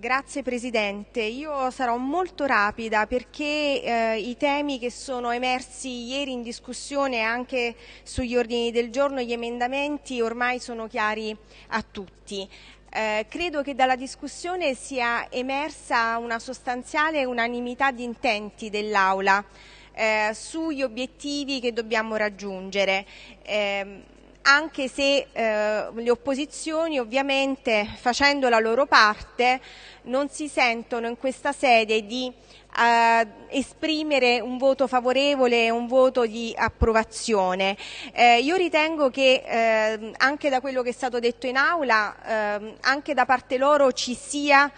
Grazie Presidente, io sarò molto rapida perché eh, i temi che sono emersi ieri in discussione anche sugli ordini del giorno, gli emendamenti ormai sono chiari a tutti. Eh, credo che dalla discussione sia emersa una sostanziale unanimità di intenti dell'Aula eh, sugli obiettivi che dobbiamo raggiungere. Eh, anche se eh, le opposizioni ovviamente facendo la loro parte non si sentono in questa sede di eh, esprimere un voto favorevole un voto di approvazione. Eh, io ritengo che eh, anche da quello che è stato detto in aula, ehm, anche da parte loro ci sia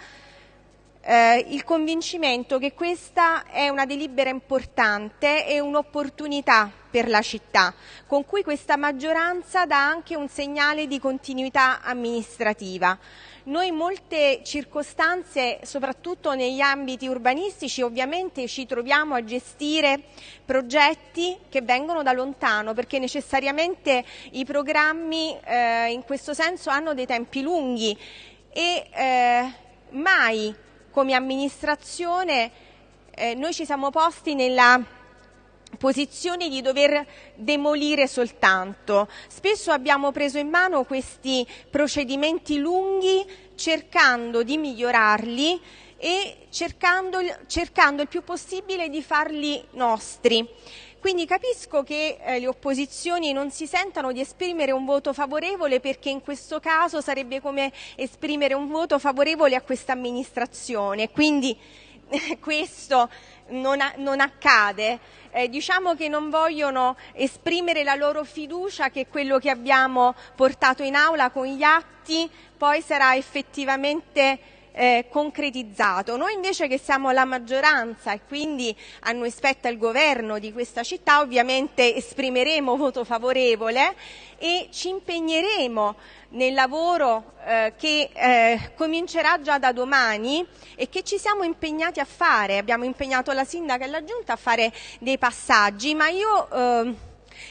eh, il convincimento che questa è una delibera importante e un'opportunità per la città, con cui questa maggioranza dà anche un segnale di continuità amministrativa. Noi in molte circostanze, soprattutto negli ambiti urbanistici, ovviamente ci troviamo a gestire progetti che vengono da lontano, perché necessariamente i programmi eh, in questo senso hanno dei tempi lunghi e eh, mai come amministrazione eh, noi ci siamo posti nella posizione di dover demolire soltanto. Spesso abbiamo preso in mano questi procedimenti lunghi cercando di migliorarli e cercando, cercando il più possibile di farli nostri. Quindi capisco che eh, le opposizioni non si sentano di esprimere un voto favorevole perché in questo caso sarebbe come esprimere un voto favorevole a questa amministrazione. Quindi eh, questo non, a, non accade. Eh, diciamo che non vogliono esprimere la loro fiducia che quello che abbiamo portato in aula con gli atti poi sarà effettivamente eh, concretizzato. Noi invece che siamo la maggioranza e quindi a noi spetta il governo di questa città, ovviamente esprimeremo voto favorevole e ci impegneremo nel lavoro eh, che eh, comincerà già da domani e che ci siamo impegnati a fare. Abbiamo impegnato la sindaca e la giunta a fare dei passaggi, ma io eh,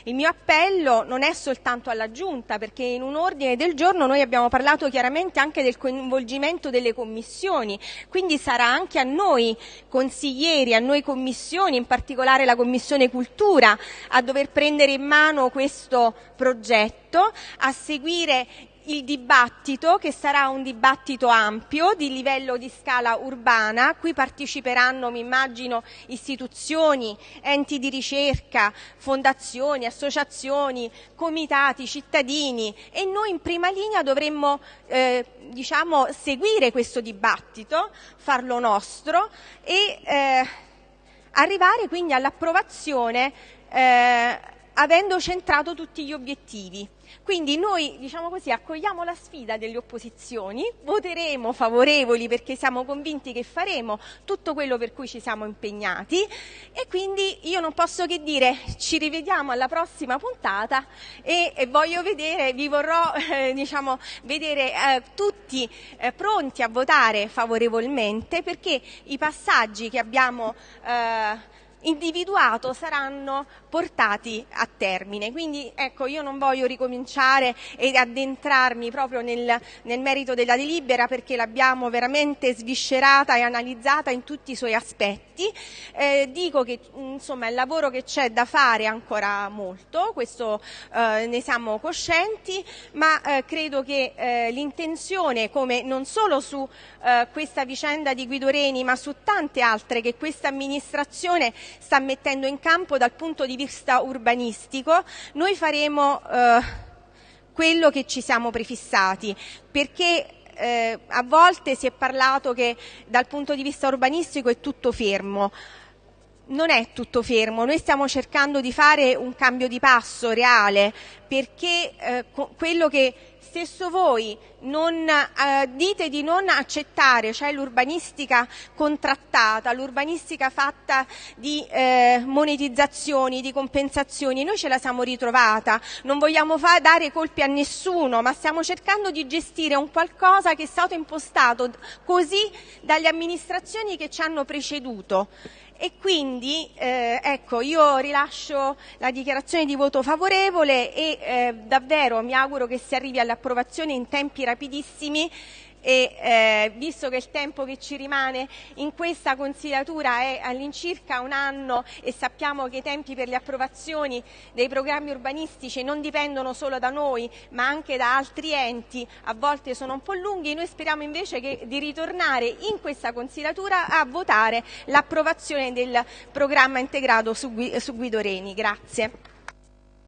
il mio appello non è soltanto alla Giunta, perché in un ordine del giorno noi abbiamo parlato chiaramente anche del coinvolgimento delle commissioni, quindi sarà anche a noi consiglieri, a noi commissioni, in particolare la Commissione Cultura, a dover prendere in mano questo progetto, a seguire il dibattito, che sarà un dibattito ampio di livello di scala urbana, a cui parteciperanno, mi immagino, istituzioni, enti di ricerca, fondazioni, associazioni, comitati, cittadini. E noi in prima linea dovremmo eh, diciamo, seguire questo dibattito, farlo nostro e eh, arrivare quindi all'approvazione eh, avendo centrato tutti gli obiettivi. Quindi noi, diciamo così, accogliamo la sfida delle opposizioni, voteremo favorevoli perché siamo convinti che faremo tutto quello per cui ci siamo impegnati e quindi io non posso che dire ci rivediamo alla prossima puntata e, e voglio vedere, vi vorrò eh, diciamo, vedere eh, tutti eh, pronti a votare favorevolmente perché i passaggi che abbiamo eh, individuato saranno portati a termine. Quindi ecco, io non voglio ricominciare ed addentrarmi proprio nel, nel merito della delibera perché l'abbiamo veramente sviscerata e analizzata in tutti i suoi aspetti. Eh, dico che insomma il lavoro che c'è da fare è ancora molto, questo eh, ne siamo coscienti, ma eh, credo che eh, l'intenzione, come non solo su eh, questa vicenda di Guido Reni, ma su tante altre che questa amministrazione sta mettendo in campo dal punto di vista urbanistico, noi faremo eh, quello che ci siamo prefissati, perché eh, a volte si è parlato che dal punto di vista urbanistico è tutto fermo. Non è tutto fermo, noi stiamo cercando di fare un cambio di passo reale perché eh, quello che stesso voi non, eh, dite di non accettare, cioè l'urbanistica contrattata, l'urbanistica fatta di eh, monetizzazioni, di compensazioni, noi ce la siamo ritrovata, non vogliamo fa- dare colpi a nessuno, ma stiamo cercando di gestire un qualcosa che è stato impostato così dalle amministrazioni che ci hanno preceduto e quindi eh, ecco, io rilascio la dichiarazione di voto favorevole e eh, davvero mi auguro che si arrivi all'approvazione in tempi rapidissimi e eh, visto che il tempo che ci rimane in questa consigliatura è all'incirca un anno e sappiamo che i tempi per le approvazioni dei programmi urbanistici non dipendono solo da noi ma anche da altri enti, a volte sono un po' lunghi, noi speriamo invece che, di ritornare in questa consigliatura a votare l'approvazione del programma integrato su, Guido Reni. Grazie.